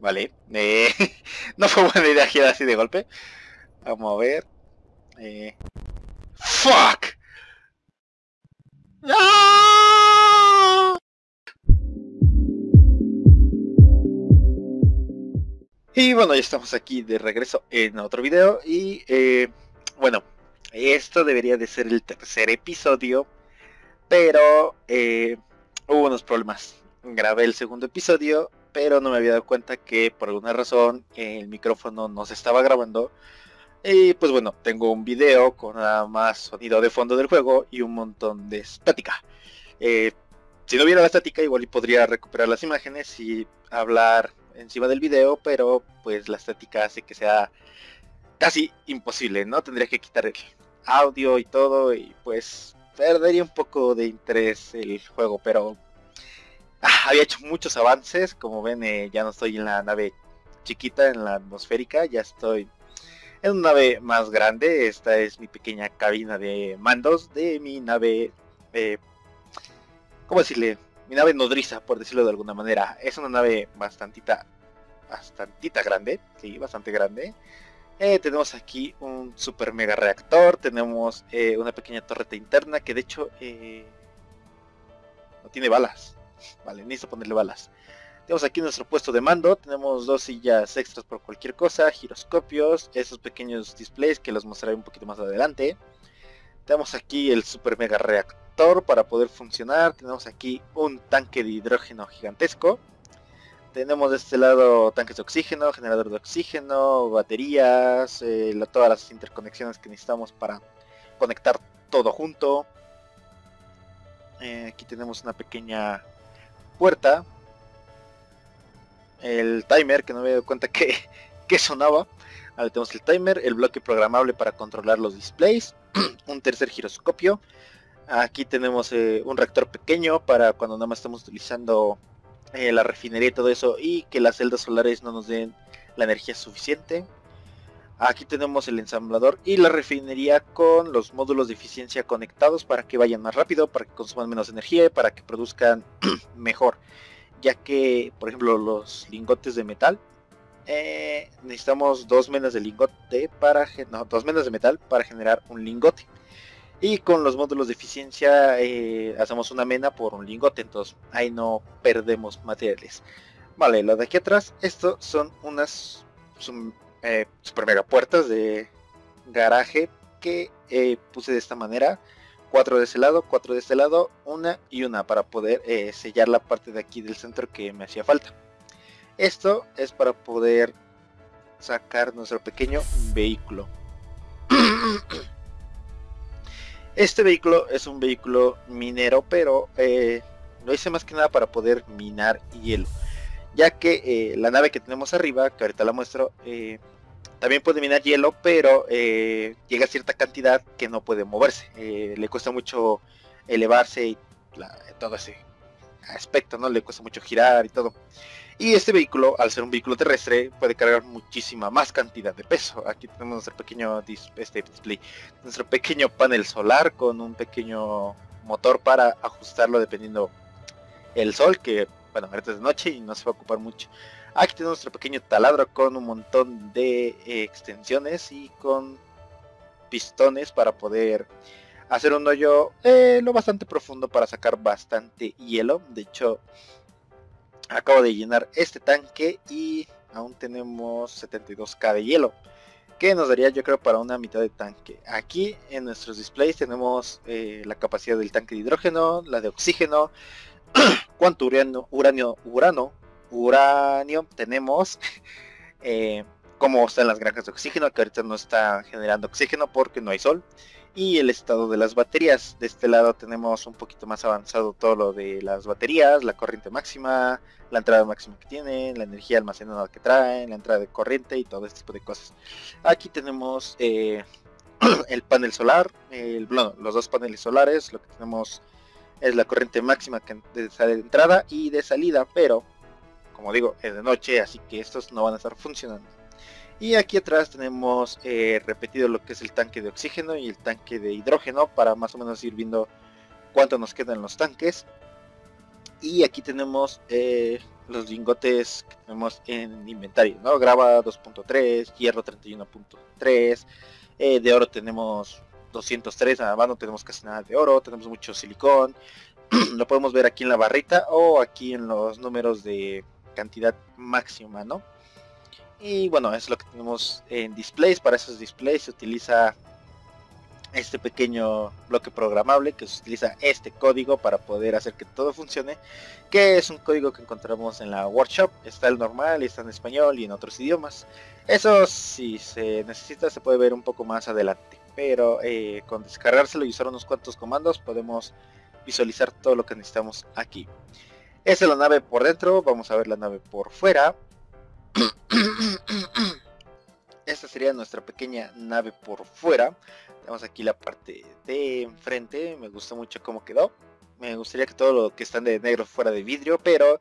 Vale. Eh, no fue buena idea girar así de golpe. Vamos a ver. Eh. ¡Fuck! Y bueno, ya estamos aquí de regreso en otro video y eh, bueno, esto debería de ser el tercer episodio, pero hubo unos problemas. Grabé el segundo episodio, pero no me había dado cuenta que por alguna razón el micrófono no se estaba grabando. Y pues bueno, tengo un video con nada más sonido de fondo del juego y un montón de estática. Eh, si no hubiera la estática, igual podría recuperar las imágenes y hablar encima del video, pero pues la estética hace que sea casi imposible, ¿no? Tendría que quitar el audio y todo y pues perdería un poco de interés el juego, pero había hecho muchos avances, como ven eh, ya no estoy en la nave chiquita, en la atmosférica, ya estoy en una nave más grande, esta es mi pequeña cabina de mandos de mi nave, eh, ¿cómo decirle? mi nave nodriza, por decirlo de alguna manera. Es una nave bastantita, bastantita grande, sí, bastante grande. Eh, tenemos aquí un super mega reactor, tenemos eh, una pequeña torreta interna que de hecho no tiene balas. Vale, necesito ponerle balas. Tenemos aquí nuestro puesto de mando, tenemos dos sillas extras por cualquier cosa, giroscopios, esos pequeños displays que los mostraré un poquito más adelante. Tenemos aquí el super mega reactor para poder funcionar. Tenemos aquí un tanque de hidrógeno gigantesco. Tenemos de este lado tanques de oxígeno, generador de oxígeno, baterías, eh, todas las interconexiones que necesitamos para conectar todo junto. Eh, aquí tenemos una pequeña puerta. El timer, que no me he dado cuenta que, que sonaba. Tenemos el timer, el bloque programable para controlar los displays un tercer giroscopio. Aquí tenemos eh, un reactor pequeño para cuando nada más estamos utilizando eh, la refinería y todo eso y que las celdas solares no nos den la energía suficiente. Aquí tenemos el ensamblador y la refinería con los módulos de eficiencia conectados para que vayan más rápido, para que consuman menos energía y para que produzcan mejor. Ya que, por ejemplo, los lingotes de metal eh, necesitamos dos menas de lingote para no, dos menas de metal para generar un lingote y con los módulos de eficiencia eh, hacemos una mena por un lingote entonces ahí no perdemos materiales vale lo de aquí atrás esto son unas eh, super mega puertas de garaje que puse de esta manera cuatro de ese lado cuatro de este lado una y una para poder sellar la parte de aquí del centro que me hacía falta esto es para poder sacar nuestro pequeño vehículo. Este vehículo es un vehículo minero, pero eh, lo hice más que nada para poder minar hielo. Ya que eh, la nave que tenemos arriba, que ahorita la muestro, eh, también puede minar hielo, pero llega a cierta cantidad que no puede moverse. le cuesta mucho elevarse y todo ese aspecto, ¿no? Le cuesta mucho girar y todo. Y este vehículo, al ser un vehículo terrestre, puede cargar muchísima más cantidad de peso. Aquí tenemos nuestro pequeño este display, nuestro pequeño panel solar con un pequeño motor para ajustarlo dependiendo el sol, que bueno, ahorita es de noche y no se va a ocupar mucho. Aquí tenemos nuestro pequeño taladro con un montón de eh, extensiones y con pistones para poder hacer un hoyo eh, lo bastante profundo para sacar bastante hielo. De hecho, acabo de llenar este tanque y aún tenemos 72k de hielo que nos daría yo creo para una mitad de tanque aquí en nuestros displays tenemos eh, la capacidad del tanque de hidrógeno la de oxígeno cuánto uranio uranio urano uranio tenemos eh, cómo están las granjas de oxígeno que ahorita no está generando oxígeno porque no hay sol y el estado de las baterías. De este lado tenemos un poquito más avanzado todo lo de las baterías, la corriente máxima, la entrada máxima que tienen, la energía almacenada que traen, la entrada de corriente y todo este tipo de cosas. Aquí tenemos eh, el panel solar, el, los dos paneles solares, lo que tenemos es la corriente máxima que de entrada y de salida, pero como digo, es de noche, así que estos no van a estar funcionando. Y aquí atrás tenemos eh, repetido lo que es el tanque de oxígeno y el tanque de hidrógeno para más o menos ir viendo cuánto nos quedan los tanques. Y aquí tenemos eh, los lingotes que tenemos en inventario, ¿no? Grava 2.3, hierro 31.3, eh, de oro tenemos 203, nada más no tenemos casi nada de oro, tenemos mucho silicón, lo podemos ver aquí en la barrita o aquí en los números de cantidad máxima, ¿no? Y bueno, es lo que tenemos en displays, para esos displays se utiliza este pequeño bloque programable que se utiliza este código para poder hacer que todo funcione que es un código que encontramos en la workshop. Está el normal está en español y en otros idiomas. Eso si se necesita se puede ver un poco más adelante. Pero eh, con descargárselo y usar unos cuantos comandos podemos visualizar todo lo que necesitamos aquí esta es la nave por dentro vamos a ver la nave por fuera esta sería nuestra pequeña nave por fuera tenemos aquí la parte de enfrente. Me gusta mucho cómo quedó. Me gustaría que todo lo que están de negro fuera de vidrio, pero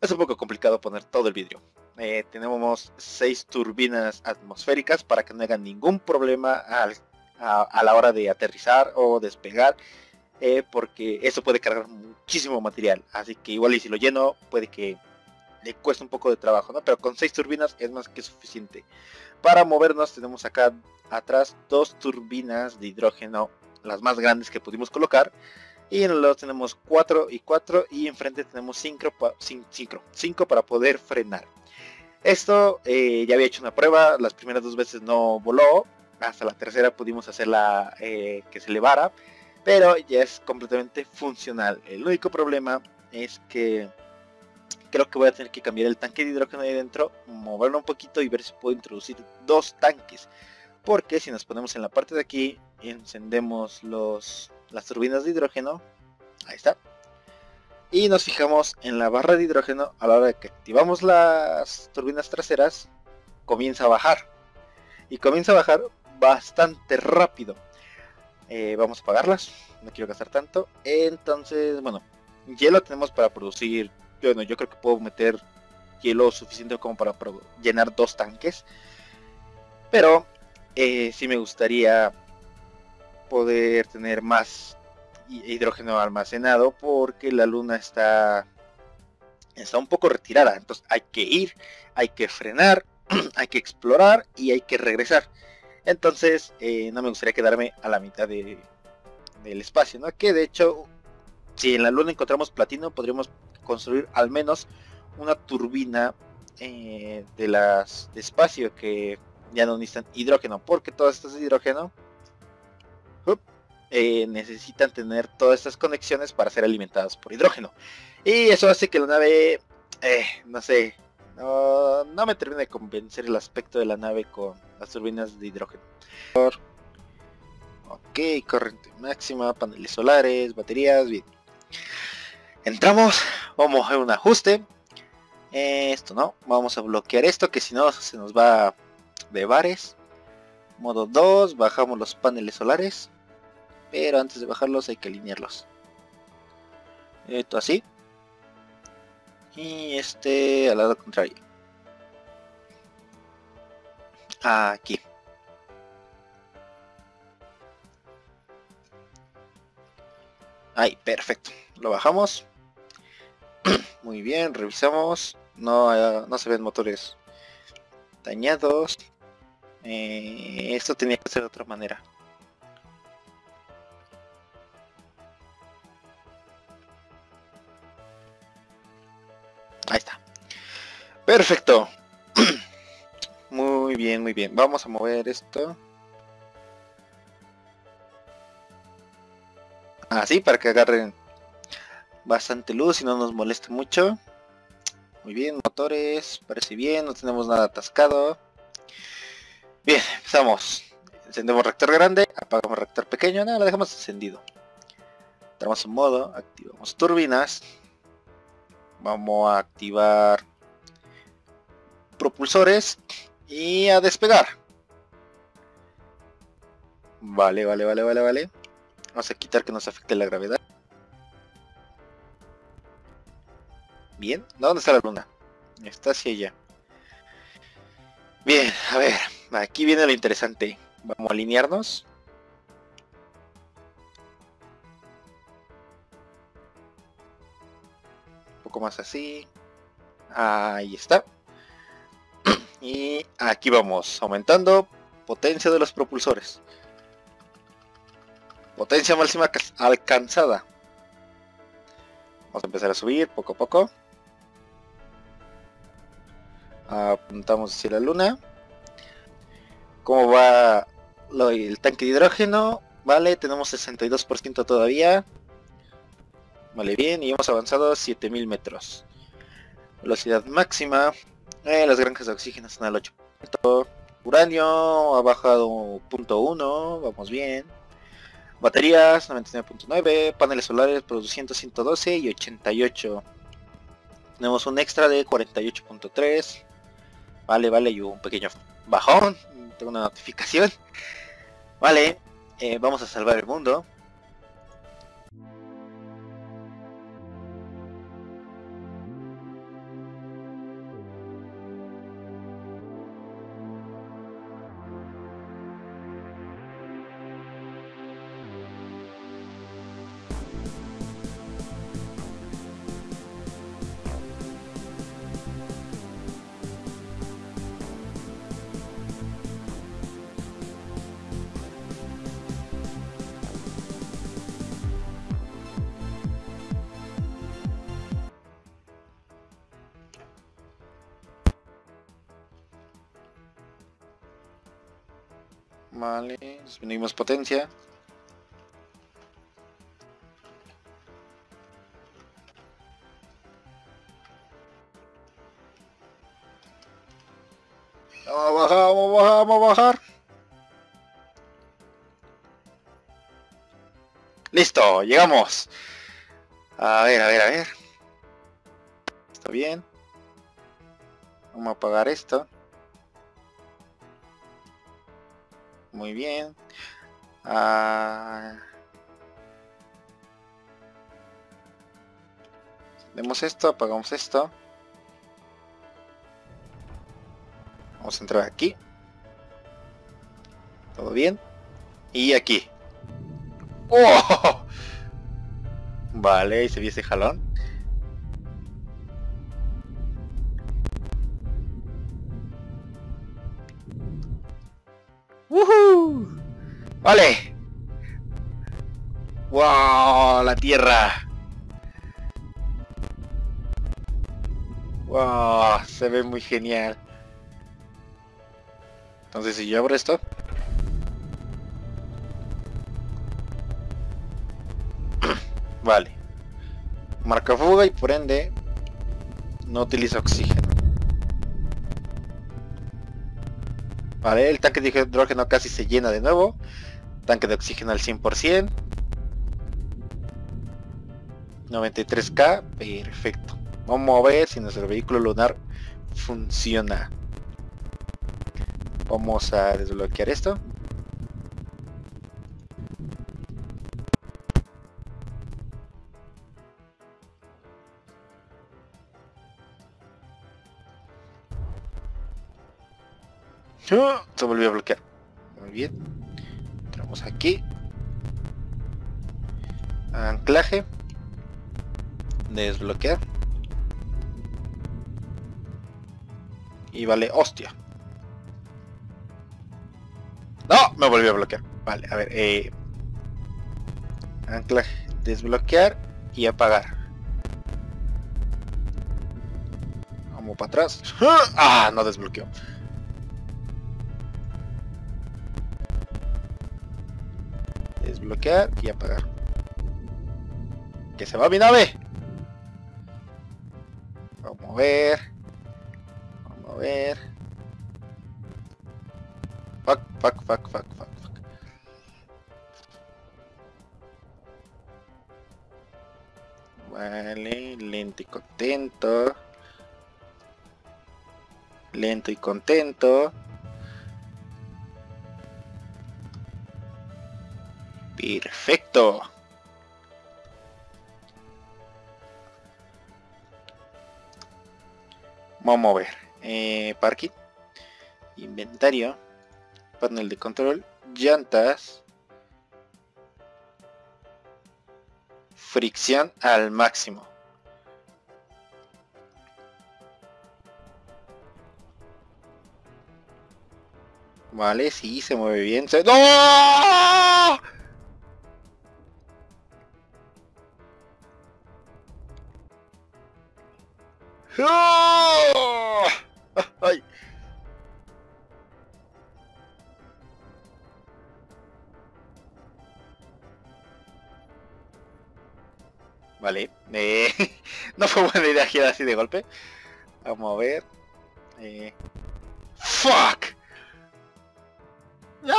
es un poco complicado poner todo el vidrio. Eh, tenemos seis turbinas atmosféricas para que no hagan ningún problema a, la hora de aterrizar o despegar. Eh, porque eso puede cargar muchísimo material. Así que igual y si lo lleno puede que le cueste un poco de trabajo, ¿no? Pero con seis turbinas es más que suficiente. Para movernos tenemos acá atrás dos turbinas de hidrógeno, las más grandes que pudimos colocar. Y en el lado tenemos 4 y 4 y enfrente tenemos 5 para poder frenar. Esto eh, ya había hecho una prueba, las primeras dos veces no voló, hasta la tercera pudimos hacerla eh, que se elevara, pero ya es completamente funcional. El único problema es que creo que voy a tener que cambiar el tanque de hidrógeno ahí dentro, moverlo un poquito y ver si puedo introducir dos tanques. Porque si nos ponemos en la parte de aquí encendemos las turbinas de hidrógeno. Ahí está. Y nos fijamos en la barra de hidrógeno a la hora de que activamos las turbinas traseras comienza a bajar. Y comienza a bajar bastante rápido eh, vamos a apagarlas no quiero gastar tanto. Entonces bueno hielo tenemos para producir bueno yo creo que puedo meter hielo suficiente como para llenar dos tanques. Pero eh, sí me gustaría poder tener más hidrógeno almacenado porque la luna está está un poco retirada. Entonces hay que ir hay que frenar hay que explorar y hay que regresar entonces eh, no me gustaría quedarme a la mitad de, del espacio no que de hecho si en la luna encontramos platino podríamos construir al menos una turbina eh, de las de espacio que ya no necesitan hidrógeno, porque todas estas hidrógeno eh, necesitan tener todas estas conexiones para ser alimentadas por hidrógeno. Y eso hace que la nave, no sé, no, me termina de convencer el aspecto de la nave con las turbinas de hidrógeno. Ok, corriente máxima, paneles solares, baterías, bien. Entramos, vamos a hacer un ajuste. esto no, vamos a bloquear esto que si no se nos va de bares. Modo 2, bajamos los paneles solares. Pero antes de bajarlos hay que alinearlos. Esto así. Y este al lado contrario. Aquí. Ahí, perfecto. Lo bajamos. Muy bien, revisamos. No, no se ven motores dañados. Eh, esto tenía que ser de otra manera. Perfecto. muy bien, muy bien. Vamos a mover esto. Así, para que agarren bastante luz y no nos moleste mucho. Muy bien, motores, parece bien, no tenemos nada atascado. Bien, empezamos. Encendemos reactor grande, apagamos reactor pequeño, nada, lo dejamos encendido. Entramos en modo, activamos turbinas. Vamos a activar propulsores y a despegar. Vale, vale, vale, vale, vale. Vamos a quitar que nos afecte la gravedad. Bien, ¿dónde está la luna? Está hacia allá. Bien, a ver, aquí viene lo interesante. Vamos a alinearnos. Un poco más así. Ahí está. Y aquí vamos, aumentando potencia de los propulsores. Potencia máxima alcanzada. Vamos a empezar a subir poco a poco. Apuntamos hacia la luna. ¿Cómo va el tanque de hidrógeno? Vale, tenemos 62% todavía. Vale, bien, y hemos avanzado a 7000 metros. Velocidad máxima. Eh, las granjas de oxígeno están al 8. Uranio ha bajado 0.1, vamos bien. Baterías 99.9, paneles solares produciendo 112 y 88. Tenemos un extra de 48.3. Vale, vale, y un pequeño bajón. Tengo una notificación. Vale, eh, vamos a salvar el mundo. Vale, disminuimos potencia. Vamos a bajar, vamos a bajar, vamos a bajar. Listo, llegamos. A ver, a ver, a ver. Está bien. Vamos a apagar esto. Muy bien. Ah... Vemos esto, apagamos esto. Vamos a entrar aquí. Todo bien. Y aquí. ¡Oh! Vale, ahí se vio ese jalón. Vale. Wow, la tierra. Wow, se ve muy genial. Entonces si yo abro esto. vale. Marca fuga y por ende no utiliza oxígeno. El tanque de hidrógeno casi se llena de nuevo. Tanque de oxígeno al 100%. 93k, perfecto. Vamos a ver si nuestro vehículo lunar funciona. Vamos a desbloquear esto. Se volvió a bloquear. Muy bien. Entramos aquí. Anclaje. Desbloquear. Y vale, hostia. No, me volvió a bloquear. Vale, a ver. Eh, anclaje. Desbloquear y apagar. Vamos para atrás. Ah, no desbloqueó. Desbloquear y apagar. ¡Que se va mi nave! Vamos a ver. Vamos a ver. Fuck, fuck, fuck, fuck, fuck, fuck. Vale, lento y contento. Lento y contento. Perfecto. Vamos a ver. Eh, parking. Inventario. Panel de control. Llantas. Fricción al máximo. Vale, sí, se mueve bien. Se... ¡No! ¡Oh! ¡Ay! Vale, eh, no fue buena idea girar así de golpe. Vamos a ver. Eh. ¡Fuck! ¡No!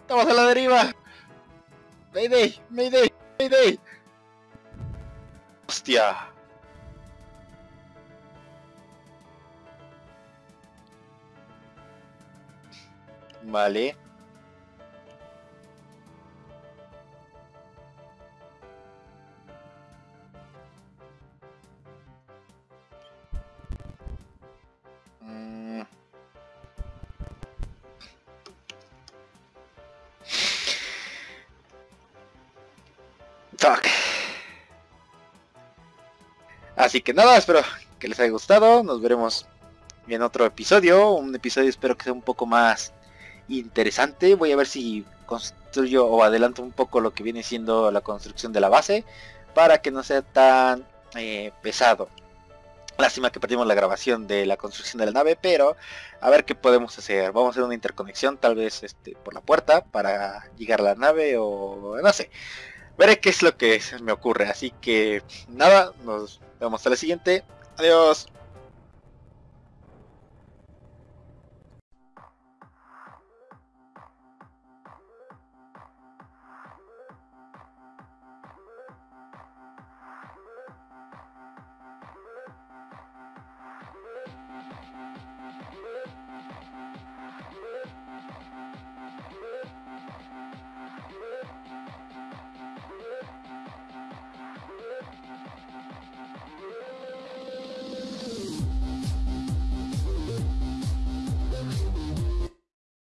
¡Estamos a la deriva! ¡Mayday! ¡Mayday! ¡Mayday! ¡Hostia! Vale. Así que nada, espero que les haya gustado. Nos veremos en otro episodio. Un episodio espero que sea un poco más interesante. Voy a ver si construyo o adelanto un poco lo que viene siendo la construcción de la base. Para que no sea tan eh, pesado. Lástima que perdimos la grabación de la construcción de la nave, pero a ver qué podemos hacer. Vamos a hacer una interconexión tal vez este, por la puerta para llegar a la nave o no sé. Veré qué es lo que me ocurre. Así que nada, nos vemos hasta la siguiente. Adiós.